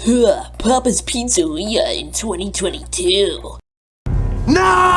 Huh, Papa's Pizzeria in 2022. No!